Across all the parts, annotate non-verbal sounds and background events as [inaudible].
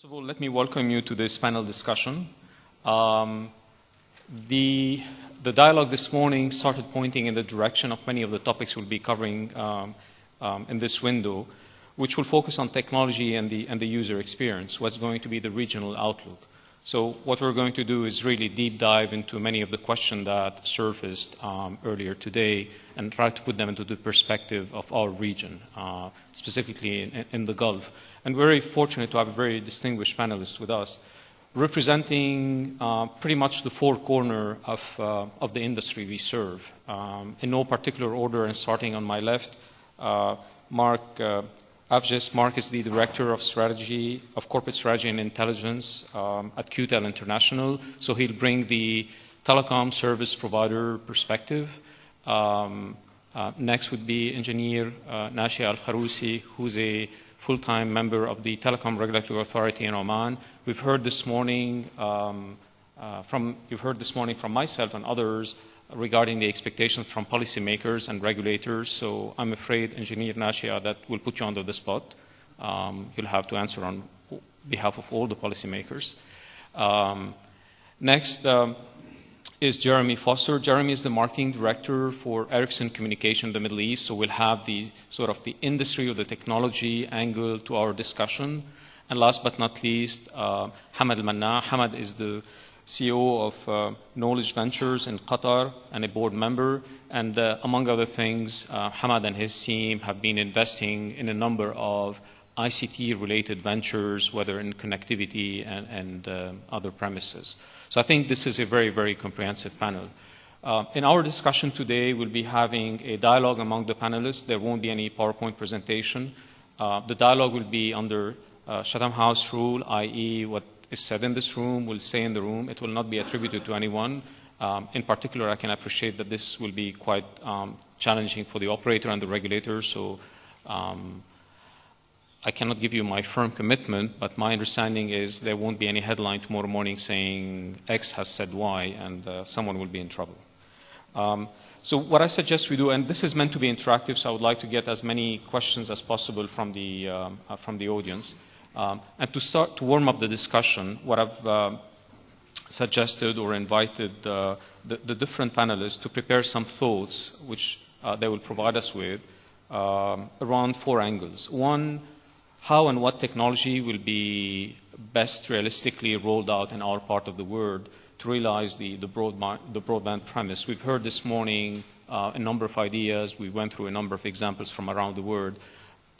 First of all, let me welcome you to this panel discussion. Um, the, the dialogue this morning started pointing in the direction of many of the topics we'll be covering um, um, in this window, which will focus on technology and the, and the user experience, what's going to be the regional outlook. So what we're going to do is really deep dive into many of the questions that surfaced um, earlier today and try to put them into the perspective of our region, uh, specifically in, in the Gulf and we're very fortunate to have a very distinguished panelist with us, representing uh, pretty much the four corner of, uh, of the industry we serve. Um, in no particular order, and starting on my left, uh, Mark uh, Avges. Mark is the Director of Strategy, of Corporate Strategy and Intelligence um, at QTEL International, so he'll bring the telecom service provider perspective. Um, uh, next would be Engineer uh, Nashia Al-Kharousi, who's a full-time member of the Telecom Regulatory Authority in Oman. We've heard this morning um, uh, from you've heard this morning from myself and others regarding the expectations from policymakers and regulators. So I'm afraid, Engineer Nashia, that will put you under the spot. Um, you'll have to answer on behalf of all the policymakers. Um, next, um, is Jeremy Foster. Jeremy is the marketing director for Ericsson Communication in the Middle East, so we'll have the sort of the industry or the technology angle to our discussion. And last but not least, uh, Hamad Al-Manna. Hamad is the CEO of uh, Knowledge Ventures in Qatar and a board member. And uh, among other things, uh, Hamad and his team have been investing in a number of ICT related ventures, whether in connectivity and, and uh, other premises. So I think this is a very, very comprehensive panel. Uh, in our discussion today, we'll be having a dialogue among the panelists. There won't be any PowerPoint presentation. Uh, the dialogue will be under uh, Chatham House rule, i.e., what is said in this room will stay in the room. It will not be attributed to anyone. Um, in particular, I can appreciate that this will be quite um, challenging for the operator and the regulator. So um, I cannot give you my firm commitment, but my understanding is there won't be any headline tomorrow morning saying X has said Y and uh, someone will be in trouble. Um, so what I suggest we do, and this is meant to be interactive, so I would like to get as many questions as possible from the, um, uh, from the audience. Um, and to start to warm up the discussion, what I've uh, suggested or invited uh, the, the, different panelists to prepare some thoughts, which uh, they will provide us with, um, around four angles. One, how and what technology will be best realistically rolled out in our part of the world to realize the, the, broadband, the broadband premise. We've heard this morning uh, a number of ideas. We went through a number of examples from around the world.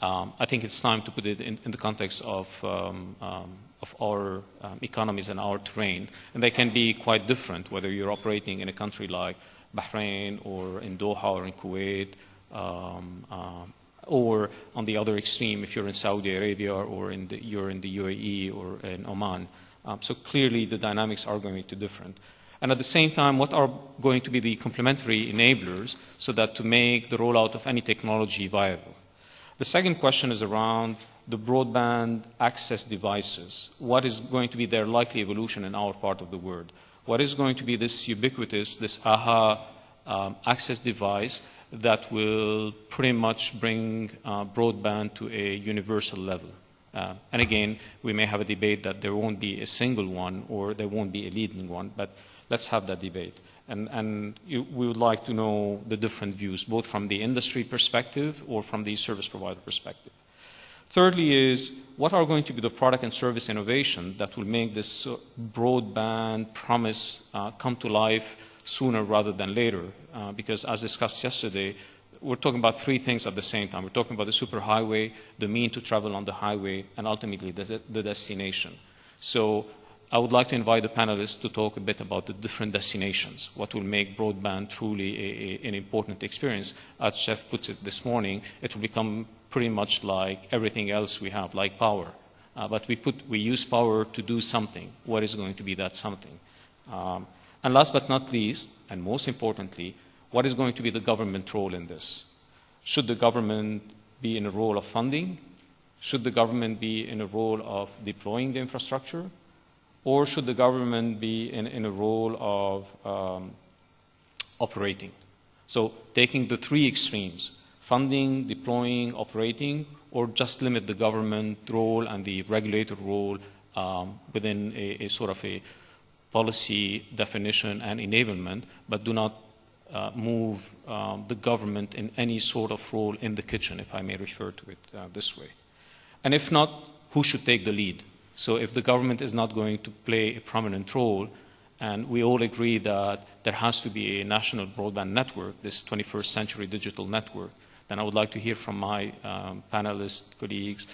Um, I think it's time to put it in, in the context of, um, um, of our um, economies and our terrain. And they can be quite different, whether you're operating in a country like Bahrain or in Doha or in Kuwait um, uh, or on the other extreme, if you're in Saudi Arabia or in the, you're in the UAE or in Oman. Um, so clearly the dynamics are going to be different. And at the same time, what are going to be the complementary enablers so that to make the rollout of any technology viable? The second question is around the broadband access devices. What is going to be their likely evolution in our part of the world? What is going to be this ubiquitous, this AHA um, access device that will pretty much bring uh, broadband to a universal level. Uh, and again, we may have a debate that there won't be a single one or there won't be a leading one, but let's have that debate. And, and you, we would like to know the different views, both from the industry perspective or from the service provider perspective. Thirdly is, what are going to be the product and service innovation that will make this broadband promise uh, come to life sooner rather than later, uh, because as discussed yesterday, we're talking about three things at the same time. We're talking about the superhighway, the mean to travel on the highway, and ultimately the, the destination. So I would like to invite the panelists to talk a bit about the different destinations, what will make broadband truly a, a, an important experience. As Jeff puts it this morning, it will become pretty much like everything else we have, like power. Uh, but we, put, we use power to do something. What is going to be that something? Um, and last but not least, and most importantly, what is going to be the government role in this? Should the government be in a role of funding? Should the government be in a role of deploying the infrastructure? Or should the government be in, in a role of um, operating? So taking the three extremes, funding, deploying, operating, or just limit the government role and the regulator role um, within a, a, sort of a policy definition and enablement, but do not uh, move um, the government in any sort of role in the kitchen, if I may refer to it uh, this way. And if not, who should take the lead? So if the government is not going to play a prominent role, and we all agree that there has to be a national broadband network, this 21st century digital network, then I would like to hear from my um, panelist colleagues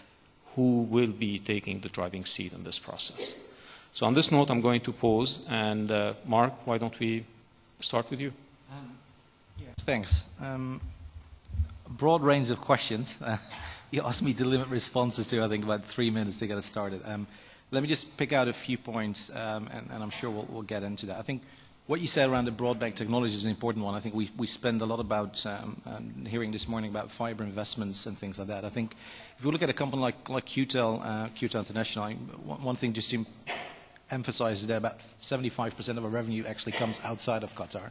who will be taking the driving seat in this process. So on this note, I'm going to pause. And uh, Mark, why don't we start with you? Um, yeah, thanks. Um, broad range of questions. [laughs] you asked me to limit responses to, I think, about three minutes to get us started. Um, let me just pick out a few points, um, and, and, I'm sure we'll, we'll, get into that. I think what you said around the broadband technology is an important one. I think we, we spend a lot about um, um, hearing this morning about fiber investments and things like that. I think if you look at a company like, like QTEL, uh, QTEL International, one, one thing just to emphasize is that about 75% of our revenue actually comes outside of Qatar.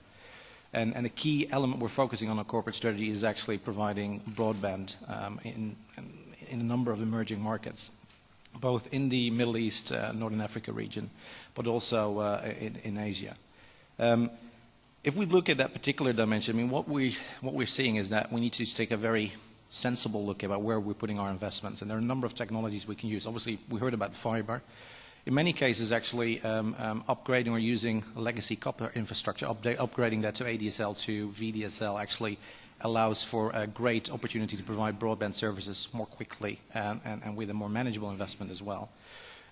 And, and, a key element we're focusing on our corporate strategy is actually providing broadband um, in, in, a number of emerging markets both in the Middle East, uh, Northern Africa region, but also uh, in, in, Asia. Um, if we look at that particular dimension, I mean, what, we, what we're seeing is that we need to take a very sensible look about where we're putting our investments. And there are a number of technologies we can use. Obviously, we heard about fiber. In many cases, actually, um, um, upgrading or using legacy copper infrastructure, update, upgrading that to ADSL to VDSL actually allows for a great opportunity to provide broadband services more quickly and, and, and with a more manageable investment as well.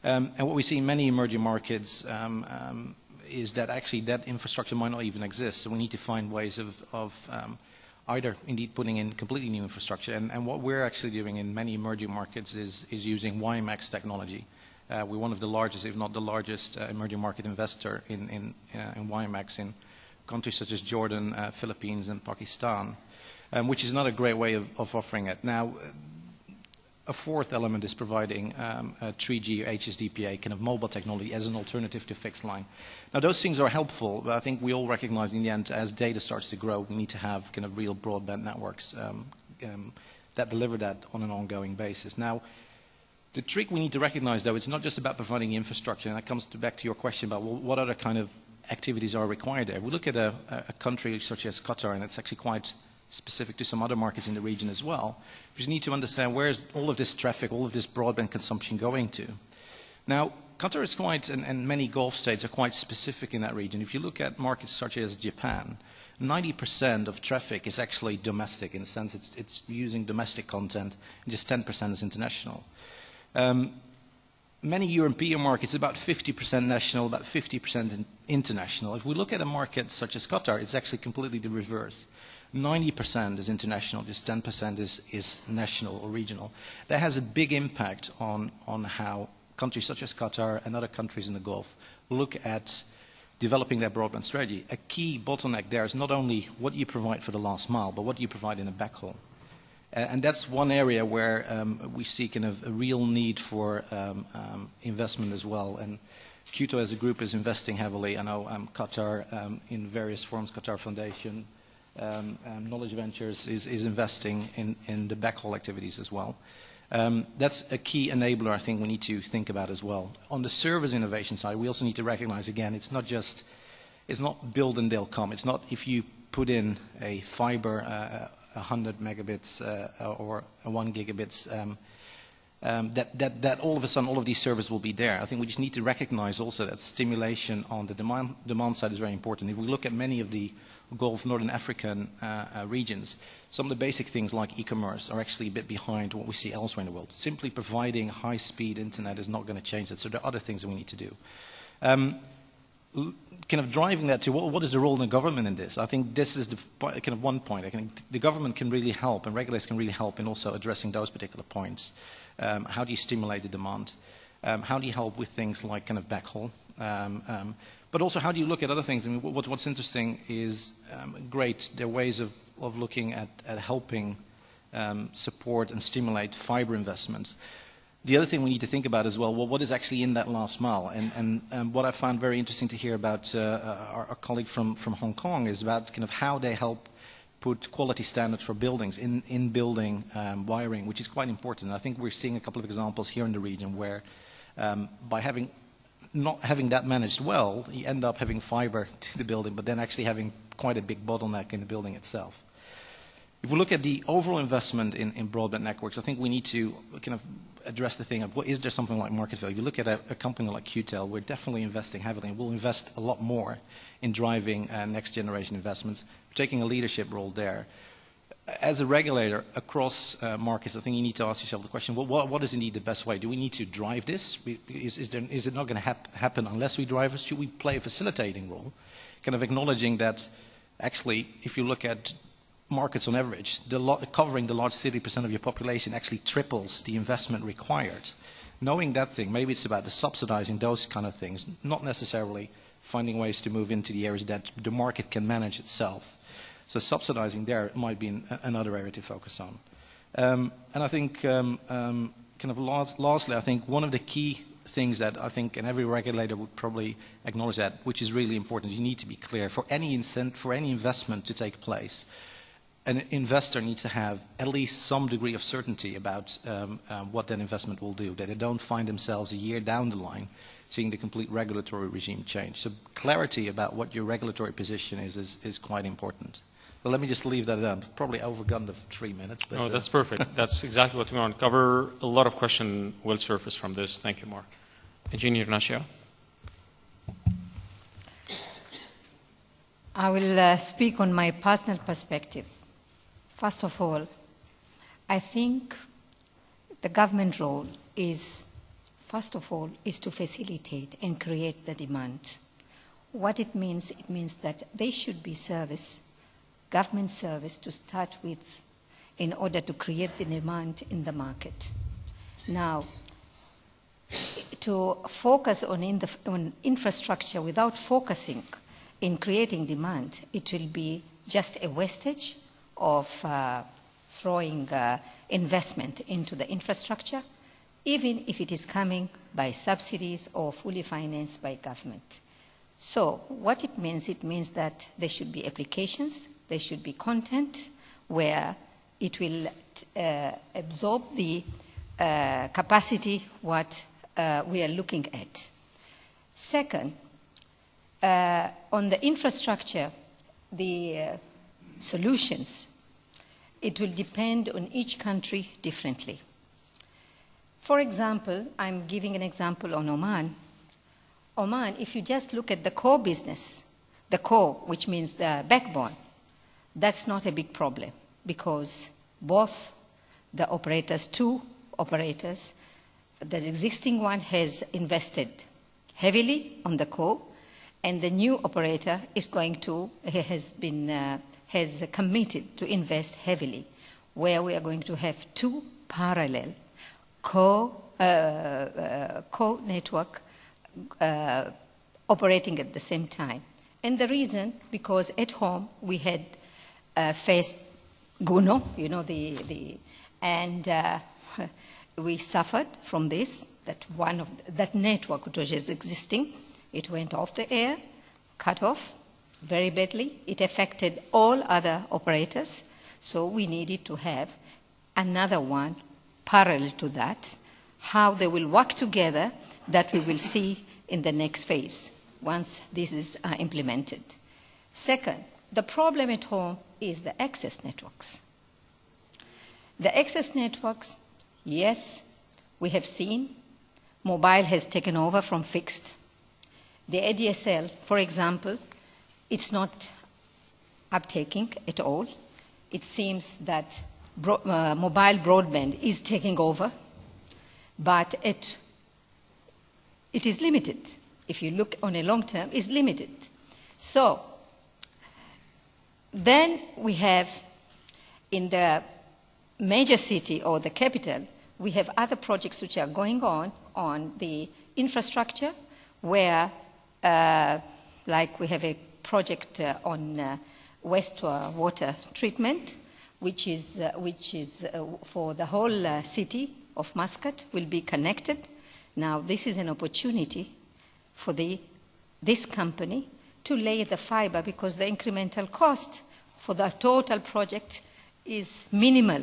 Um, and what we see in many emerging markets um, um, is that actually that infrastructure might not even exist. So we need to find ways of, of um, either indeed putting in completely new infrastructure. And, and, what we're actually doing in many emerging markets is, is using WiMAX technology. Uh, we're one of the largest, if not the largest, uh, emerging market investor in, in, uh, in WiMAX in countries such as Jordan, uh, Philippines, and Pakistan um, which is another great way of, of offering it. Now, a fourth element is providing um, 3G or HSDPA kind of mobile technology as an alternative to fixed line. Now those things are helpful, but I think we all recognize in the end as data starts to grow, we need to have kind of real broadband networks um, um, that deliver that on an ongoing basis. Now, the trick we need to recognize though, it's not just about providing infrastructure, and that comes to back to your question about well, what other kind of activities are required there. We look at a, a country such as Qatar, and it's actually quite specific to some other markets in the region as well. We just need to understand where is all of this traffic, all of this broadband consumption going to. Now, Qatar is quite, and, and, many Gulf states are quite specific in that region. If you look at markets such as Japan, 90% of traffic is actually domestic, in the sense it's, it's using domestic content, and just 10% is international. Um, many European markets, about 50% national, about 50% international. If we look at a market such as Qatar, it's actually completely the reverse. 90% is international, just 10% is, is national or regional. That has a big impact on, on how countries such as Qatar and other countries in the Gulf look at developing their broadband strategy. A key bottleneck there is not only what you provide for the last mile, but what you provide in a backhaul. Uh, and that's one area where um, we see kind of a real need for um, um, investment as well. And QTEL as a group is investing heavily. I know um, Qatar um, in various forms, Qatar Foundation, Knowledge Ventures is, is investing in, in, the backhaul activities as well. Um, that's a key enabler I think we need to think about as well. On the service innovation side, we also need to recognize again, it's not just, it's not build and they'll come. It's not if you put in a fiber, uh, 100 megabits uh, or 1 gigabits, um, um, that, that, that all of a sudden all of these services will be there. I think we just need to recognize also that stimulation on the demand, demand side is very important. If we look at many of the Gulf, Northern African uh, uh, regions, some of the basic things like e-commerce are actually a bit behind what we see elsewhere in the world. Simply providing high-speed internet is not going to change that, so there are other things that we need to do. Um, kind of driving that to what, what is the role of the government in this? I think this is the kind of one point. I think the government can really help, and regulators can really help in also addressing those particular points. Um, how do you stimulate the demand? Um, how do you help with things like kind of backhaul? Um, um but also, how do you look at other things? I mean, what, what's interesting is um, great. There are ways of, of looking at, at helping um, support and stimulate fiber investments. The other thing we need to think about as well, well what is actually in that last mile? And, and, and what I found very interesting to hear about uh, uh, our, our, colleague from, from Hong Kong is about kind of how they help put quality standards for buildings in, in building um, wiring, which is quite important. I think we're seeing a couple of examples here in the region where Um, by having not having that managed well, you end up having fiber [laughs] to the building, but then actually having quite a big bottleneck in the building itself. If we look at the overall investment in, in broadband networks, I think we need to kind of address the thing of what is there something like market value? If you look at a, a company like QTEL, we're definitely investing heavily, and we'll invest a lot more in driving uh, next generation investments, taking a leadership role there as a regulator across uh, markets, I think you need to ask yourself the question, well, what, what is indeed the best way? Do we need to drive this? Is, is, there, is it not going to hap happen unless we drive it? Should we play a facilitating role? Kind of acknowledging that actually, if you look at markets on average, the covering the large 30% of your population actually triples the investment required. Knowing that thing, maybe it's about the subsidizing those kind of things, not necessarily finding ways to move into the areas that the market can manage itself. So subsidizing there might be an, another area to focus on. Um, and I think, um, um, kind of last, lastly, I think one of the key things that I think, and every regulator would probably acknowledge that, which is really important, you need to be clear for any, for any investment to take place. An investor needs to have at least some degree of certainty about um, um, what that investment will do, that they don't find themselves a year down the line seeing the complete regulatory regime change. So clarity about what your regulatory position is is, is quite important. Well, let me just leave that at Probably overgone the three minutes. But, no, that's uh, perfect. [laughs] that's exactly what we want to cover. A lot of questions will surface from this. Thank you, Mark. Engineer Nasha. I will uh, speak on my personal perspective. First of all, I think the government role is, first of all, is to facilitate and create the demand. What it means, it means that there should be service government service to start with in order to create the demand in the market. Now, to focus on, in the, on infrastructure without focusing in creating demand, it will be just a wastage of uh, throwing uh, investment into the infrastructure, even if it is coming by subsidies or fully financed by government. So what it means, it means that there should be applications there should be content where it will uh, absorb the uh, capacity what uh, we are looking at. Second, uh, on the infrastructure, the uh, solutions, it will depend on each country differently. For example, I'm giving an example on Oman. Oman, if you just look at the core business, the core, which means the backbone, that's not a big problem because both the operators, two operators, the existing one has invested heavily on the core, and the new operator is going to, has been, uh, has committed to invest heavily, where we are going to have two parallel co, uh, uh, co network uh, operating at the same time. And the reason, because at home we had uh, faced Gonu, you know, the, the and uh, [laughs] we suffered from this, that one of, that network which was existing, it went off the air, cut off very badly. It affected all other operators, so we needed to have another one parallel to that, how they will work together that we will see in the next phase once this is uh, implemented. Second, the problem at home is the access networks. The access networks, yes, we have seen mobile has taken over from fixed. The ADSL, for example, it's not uptaking at all. It seems that bro uh, mobile broadband is taking over, but it, it is limited. If you look on a long term, is limited. So then we have in the major city or the capital, we have other projects which are going on on the infrastructure where, uh, like we have a project uh, on uh, wastewater treatment, which is, uh, which is for the whole city of Muscat, will be connected. Now, this is an opportunity for the, this company to lay the fiber because the incremental cost for the total project is minimal.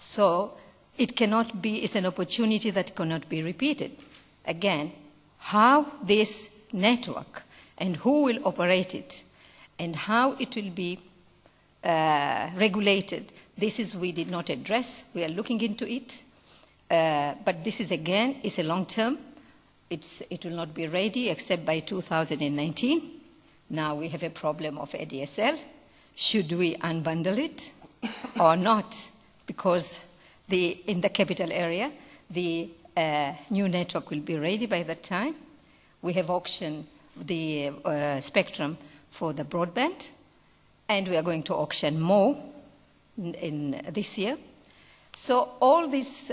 So it cannot be, it's an opportunity that cannot be repeated. again, how this network and who will operate it and how it will be uh, regulated. This is we did not address. We are looking into it. Uh, but this is again is a long term. It's, it will not be ready except by 2019. Now we have a problem of ADSL. Should we unbundle it [coughs] or not? Because the, in the capital area, the uh, new network will be ready by that time. We have auctioned the uh, spectrum for the broadband, and we are going to auction more in, in this year. So all these,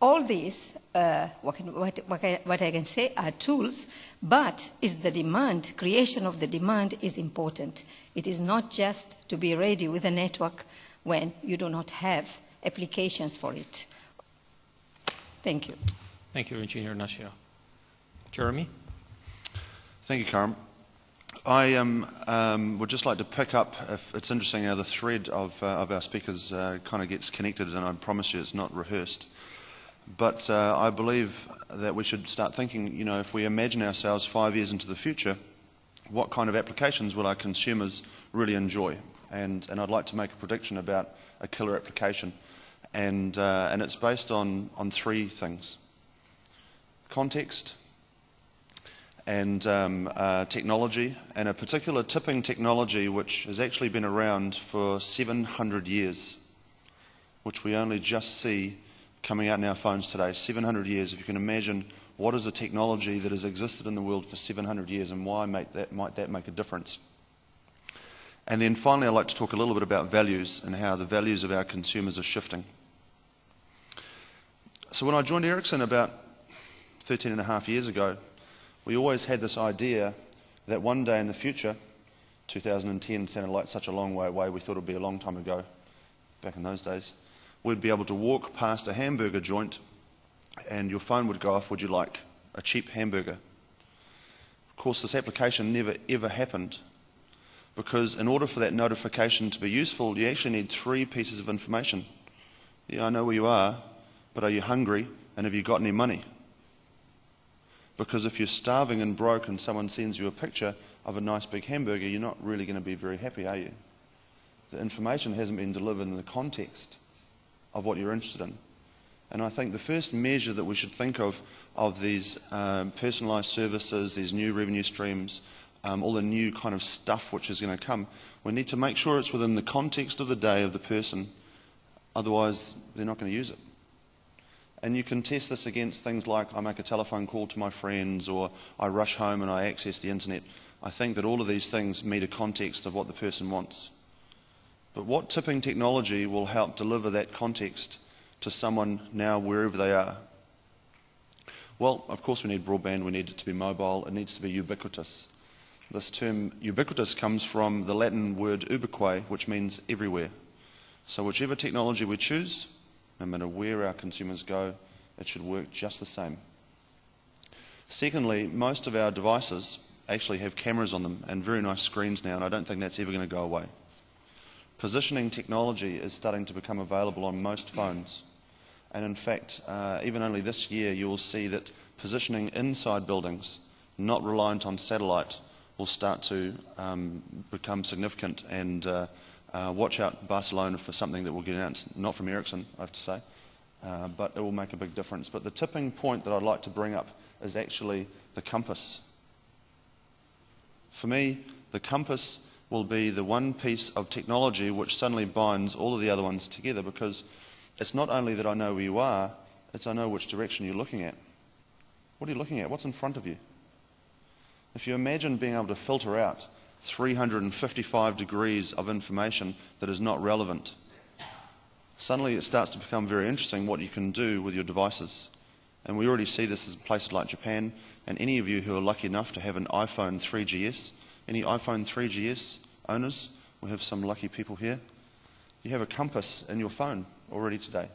all these, uh, what, can, what, what, I, can say are tools, but is the demand, creation of the demand is important. It is not just to be ready with a network when you do not have applications for it. Thank you. Thank you, Engineer Nashia. Jeremy? Thank you, Karim. I um, um, would just like to pick up, if it's interesting how the thread of, uh, of our speakers uh, kind of gets connected, and I promise you it's not rehearsed. But uh, I believe that we should start thinking, you know, if we imagine ourselves five years into the future, what kind of applications will our consumers really enjoy? And, and I'd like to make a prediction about a killer application. And, uh, and it's based on, on three things context, and um, uh, technology, and a particular tipping technology which has actually been around for 700 years, which we only just see coming out in our phones today. 700 years, if you can imagine what is a technology that has existed in the world for 700 years and why that, might that make a difference. And then finally, I'd like to talk a little bit about values and how the values of our consumers are shifting. So when I joined Ericsson about 13 and a half years ago, we always had this idea that one day in the future, 2010 sounded like such a long way away, we thought it would be a long time ago, back in those days, we'd be able to walk past a hamburger joint and your phone would go off, would you like a cheap hamburger? Of course, this application never ever happened because in order for that notification to be useful, you actually need three pieces of information. Yeah, I know where you are, but are you hungry and have you got any money? Because if you're starving and broke and someone sends you a picture of a nice big hamburger, you're not really going to be very happy, are you? The information hasn't been delivered in the context of what you're interested in. And I think the first measure that we should think of of these um, personalised services, these new revenue streams, um, all the new kind of stuff which is going to come, we need to make sure it's within the context of the day of the person. Otherwise, they're not going to use it. And you can test this against things like I make a telephone call to my friends or I rush home and I access the internet. I think that all of these things meet a context of what the person wants. But what tipping technology will help deliver that context to someone now wherever they are? Well, of course, we need broadband, we need it to be mobile, it needs to be ubiquitous. This term ubiquitous comes from the Latin word ubique, which means everywhere. So, whichever technology we choose, no matter where our consumers go, it should work just the same. Secondly, most of our devices actually have cameras on them and very nice screens now, and I don't think that's ever going to go away. Positioning technology is starting to become available on most phones. And in fact, uh, even only this year, you will see that positioning inside buildings, not reliant on satellite, will start to um, become significant and uh, uh, watch out Barcelona for something that will get announced, not from Ericsson, I have to say, uh, but it will make a big difference. But the tipping point that I'd like to bring up is actually the compass. For me, the compass will be the one piece of technology which suddenly binds all of the other ones together because it's not only that I know where you are, it's I know which direction you're looking at. What are you looking at? What's in front of you? If you imagine being able to filter out 355 degrees of information that is not relevant. Suddenly it starts to become very interesting what you can do with your devices. And we already see this in places like Japan. And any of you who are lucky enough to have an iPhone 3GS, any iPhone 3GS owners, we have some lucky people here. You have a compass in your phone already today.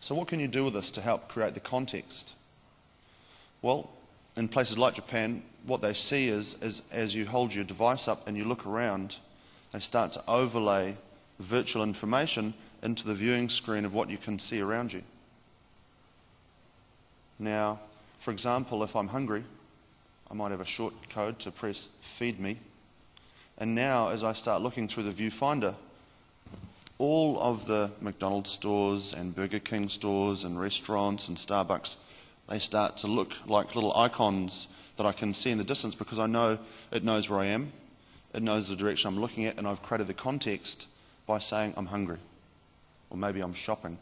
So, what can you do with this to help create the context? Well, in places like Japan, what they see is, is as you hold your device up and you look around, they start to overlay virtual information into the viewing screen of what you can see around you. Now, for example, if I'm hungry, I might have a short code to press feed me. And now, as I start looking through the viewfinder, all of the McDonald's stores and Burger King stores and restaurants and Starbucks, they start to look like little icons that I can see in the distance because I know it knows where I am, it knows the direction I'm looking at, and I've created the context by saying I'm hungry, or maybe I'm shopping,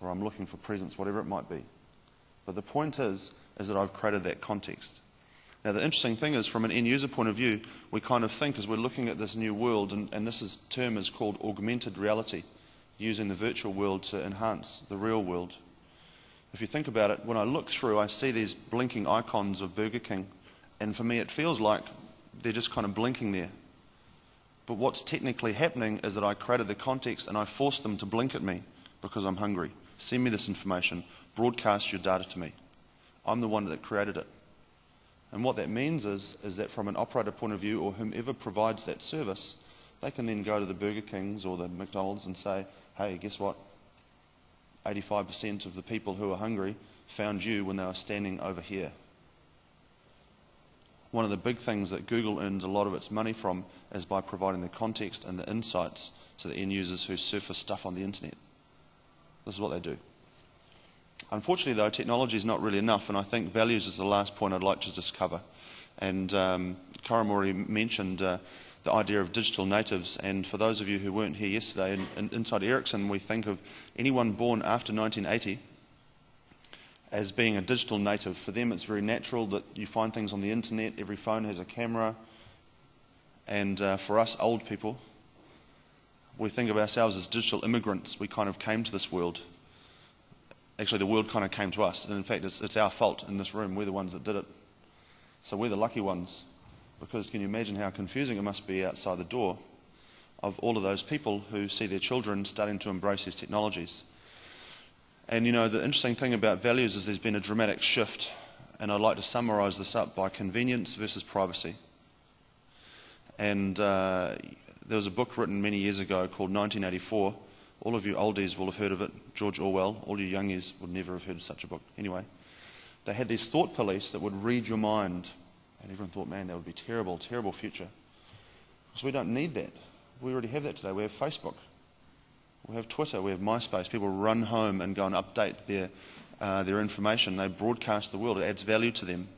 or I'm looking for presents, whatever it might be. But the point is, is that I've created that context. Now, the interesting thing is, from an end user point of view, we kind of think as we're looking at this new world, and, and this is, term is called augmented reality, using the virtual world to enhance the real world. If you think about it, when I look through, I see these blinking icons of Burger King, and for me, it feels like they're just kind of blinking there. But what's technically happening is that I created the context and I forced them to blink at me because I'm hungry. Send me this information, broadcast your data to me. I'm the one that created it. And what that means is, is that from an operator point of view or whomever provides that service, they can then go to the Burger Kings or the McDonald's and say, hey, guess what? 85% of the people who are hungry found you when they were standing over here. One of the big things that Google earns a lot of its money from is by providing the context and the insights to the end users who surface stuff on the internet. This is what they do. Unfortunately, though, technology is not really enough, and I think values is the last point I'd like to just cover. And um, Karamori mentioned uh, the idea of digital natives, and for those of you who weren't here yesterday, in, in, inside Ericsson, we think of anyone born after 1980 as being a digital native. For them, it's very natural that you find things on the internet, every phone has a camera, and uh, for us old people, we think of ourselves as digital immigrants. We kind of came to this world actually the world kind of came to us. And in fact, it's, it's our fault in this room. We're the ones that did it. So we're the lucky ones. Because can you imagine how confusing it must be outside the door of all of those people who see their children starting to embrace these technologies? And you know, the interesting thing about values is there's been a dramatic shift. And I'd like to summarize this up by convenience versus privacy. And uh, there was a book written many years ago called 1984 all of you oldies will have heard of it, George Orwell. All you youngies would never have heard of such a book. Anyway, they had these thought police that would read your mind. And everyone thought, man, that would be terrible, terrible future. Because we don't need that. We already have that today. We have Facebook. We have Twitter. We have MySpace. People run home and go and update their, uh, their information. They broadcast the world. It adds value to them.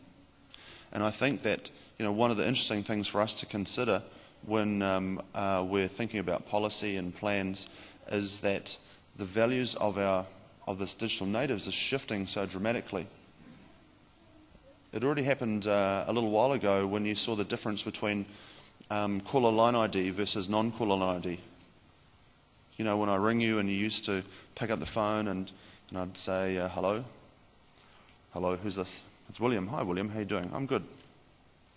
And I think that you know, one of the interesting things for us to consider when um, uh, we're thinking about policy and plans is that the values of our of this digital natives is shifting so dramatically. It already happened uh, a little while ago when you saw the difference between um, caller line ID versus non-caller line ID. You know, when I ring you and you used to pick up the phone and, and I'd say, uh, hello. Hello, who's this? It's William. Hi, William. How you doing? I'm good.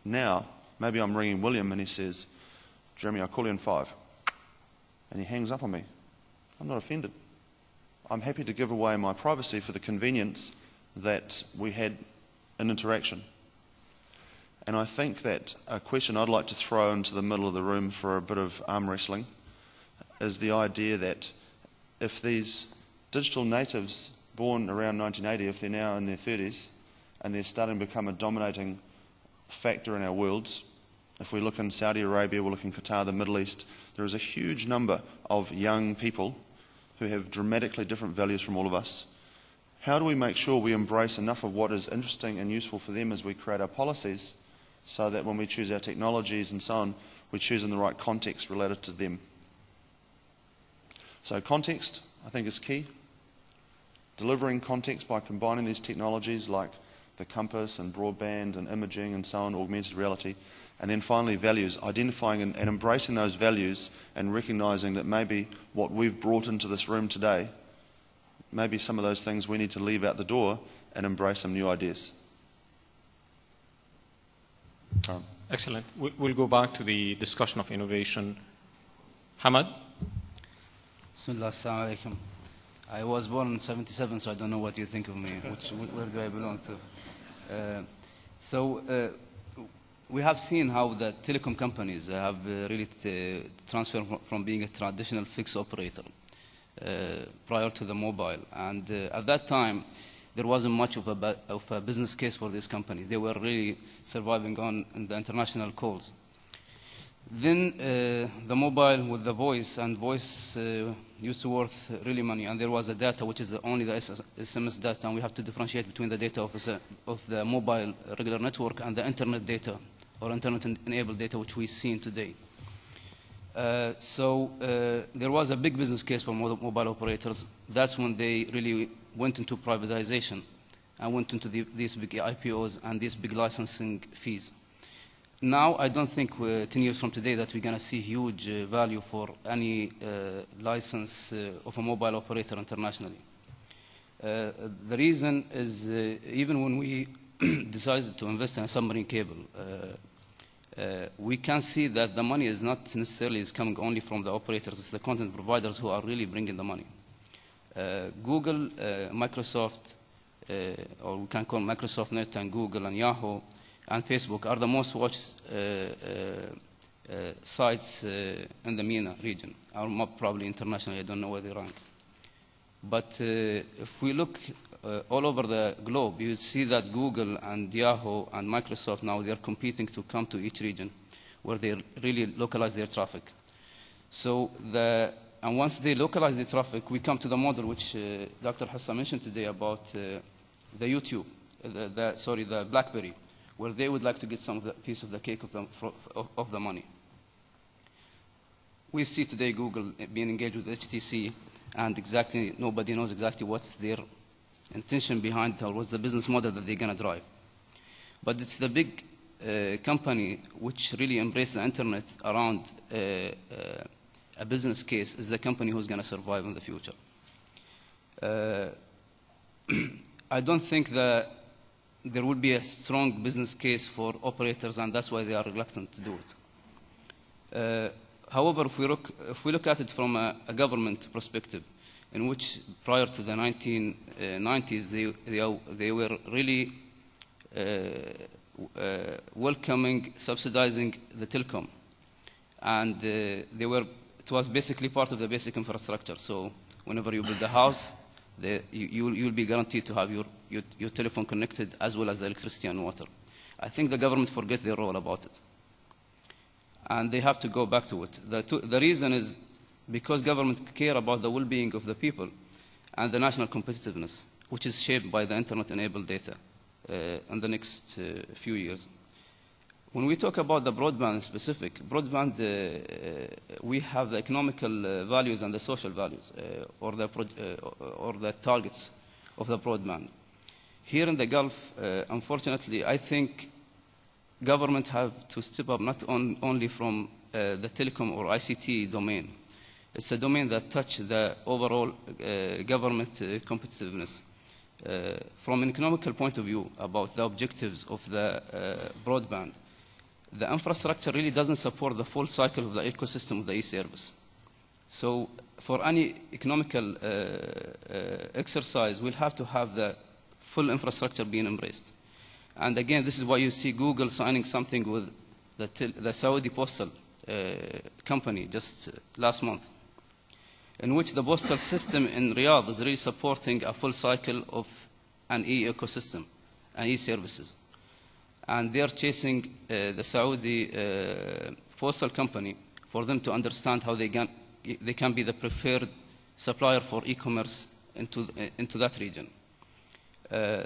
Now, maybe I'm ringing William and he says, Jeremy, I'll call you in five. And he hangs up on me. I'm not offended. I'm happy to give away my privacy for the convenience that we had an interaction. And I think that a question I'd like to throw into the middle of the room for a bit of arm wrestling is the idea that if these digital natives born around 1980, if they're now in their 30s and they're starting to become a dominating factor in our worlds, if we look in Saudi Arabia, we look in Qatar, the Middle East, there is a huge number of young people who have dramatically different values from all of us. How do we make sure we embrace enough of what is interesting and useful for them as we create our policies so that when we choose our technologies and so on, we choose in the right context related to them? So, context, I think, is key. Delivering context by combining these technologies like the compass and broadband and imaging and so on, augmented reality, and then finally, values, identifying and, and, embracing those values and recognizing that maybe what we've brought into this room today, maybe some of those things we need to leave out the door and embrace some new ideas. Um, Excellent. We'll go back to the discussion of innovation. Hamad? I was born in 77, so I don't know what you think of me. Which, where do I belong to? Uh, so, uh, we have seen how the telecom companies have uh, really transferred from being a traditional fixed operator uh, prior to the mobile. And uh, at that time, there wasn't much of a, of a business case for these companies. They were really surviving on in the international calls. Then uh, the mobile with the voice, and voice uh, used to worth really money, and there was a data which is the, only the SMS data, and we have to differentiate between the data of, the- of the mobile regular network and the internet data, or internet-enabled data, which we've seen today. Uh, so uh, there was a big business case for mobile operators. That's when they really went into privatization and went into the, these big IPOs and these big licensing fees. Now, I don't think uh, 10 years from today that we're going to see huge uh, value for any uh, license of a mobile operator internationally. The reason is even when we [clears throat] decided to invest in a submarine cable, uh, we can see that the money is not necessarily is coming only from the operators, it's the content providers who are really bringing the money. Uh, Google, uh, Microsoft, uh, or we can call Microsoft Net and Google and Yahoo and Facebook are the most watched uh, uh, sites in the MENA region, or probably internationally, I don't know where they rank. But if we look uh, all over the globe, you see that Google and Yahoo and Microsoft now they're competing to come to each region where they really localize their traffic. So the and once they localize the traffic, we come to the model which uh, Dr. Hassan mentioned today about uh, the YouTube, uh, the, the, sorry, the BlackBerry, where they would like to get some of the piece of the cake of the, of, of the money. We see today Google being engaged with HTC, and exactly nobody knows exactly what's their intention behind or what's the business model that they're going to drive. But it's the big uh, company which really embraced the internet around uh, uh, a business case is the company who's going to survive in the future. Uh, [clears throat] I don't think that there will be a strong business case for operators, and that's why they are reluctant to do it. Uh, however, if we, look, if we look at it from a, a government perspective, in which prior to the 1990s, they, they, they were really uh, uh, welcoming, subsidizing the telecom. And uh, they were, it was basically part of the basic infrastructure. So whenever you build a house, the, you, you'll, you'll be guaranteed to have your, your, your telephone connected as well as the electricity and water. I think the government forget their role about it. And they have to go back to it. The, the reason is because government care about the well-being of the people and the national competitiveness, which is shaped by the internet-enabled data uh, in the next uh, few years. When we talk about the broadband specific, broadband, uh, uh, we have the economical uh, values and the social values, uh, or, the or the targets of the broadband. Here in the Gulf, unfortunately, I think government have to step up not on, only from the telecom or ICT domain. It's a domain that touches the overall uh, government uh, competitiveness. Uh, from an economical point of view about the objectives of the uh, broadband, the infrastructure really doesn't support the full cycle of the ecosystem of the e-service. So for any economical uh, uh, exercise, we'll have to have the full infrastructure being embraced. And again, this is why you see Google signing something with the, the Saudi postal uh, company just last month, in which the postal system in Riyadh is really supporting a full cycle of an e-ecosystem and e-services. And they're chasing uh, the Saudi uh, postal company for them to understand how they can, they can be the preferred supplier for e-commerce into, uh, into that region. Uh,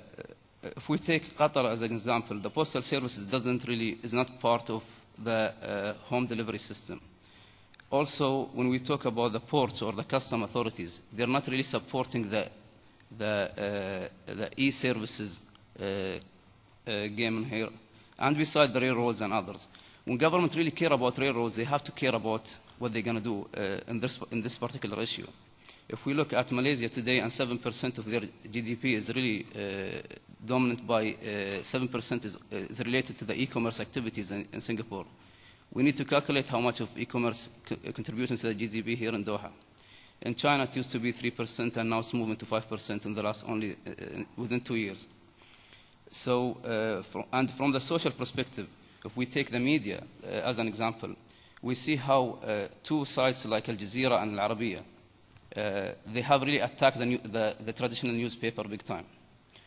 if we take Qatar as an example, the postal services doesn't really, is not part of the uh, home delivery system. Also, when we talk about the ports or the custom authorities, they're not really supporting the, the, uh, the e-services uh, uh, game here. And besides the railroads and others. When government really care about railroads, they have to care about what they're going to do uh, in, this, in this particular issue. If we look at Malaysia today and 7% of their GDP is really uh, dominant by uh, 7% is, is related to the e-commerce activities in, in Singapore. We need to calculate how much of e-commerce co- contributing to the GDP here in Doha. In China, it used to be 3% and now it's moving to 5% in the last only uh, within two years. So, uh, from, and from the social perspective, if we take the media uh, as an example, we see how uh, two sites like Al Jazeera and Al Arabiya, uh, they have really attacked the, new, the, the traditional newspaper big time.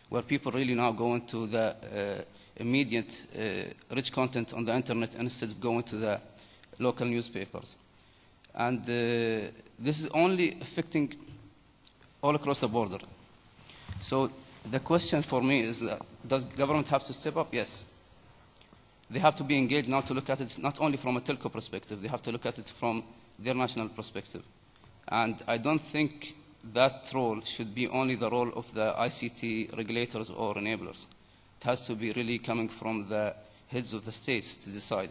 where people really now go into the uh, immediate uh, rich content on the internet instead of going to the local newspapers. And uh, this is only affecting all across the border. So the question for me is, uh, does government have to step up? Yes. They have to be engaged now to look at it not only from a telco perspective, they have to look at it from their national perspective. And I don't think that role should be only the role of the ICT regulators or enablers. It has to be really coming from the heads of the states to decide.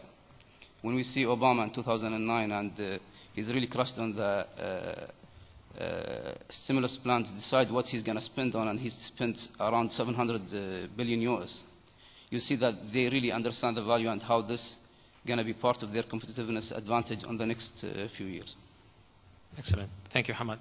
When we see Obama in 2009 and uh, he's really crushed on the uh, uh, stimulus plan to decide what he's going to spend on, and he's spent around 700 uh, billion US. You see that they really understand the value and how this is going to be part of their competitiveness advantage on the next uh, few years. Excellent. Thank you, Hamad.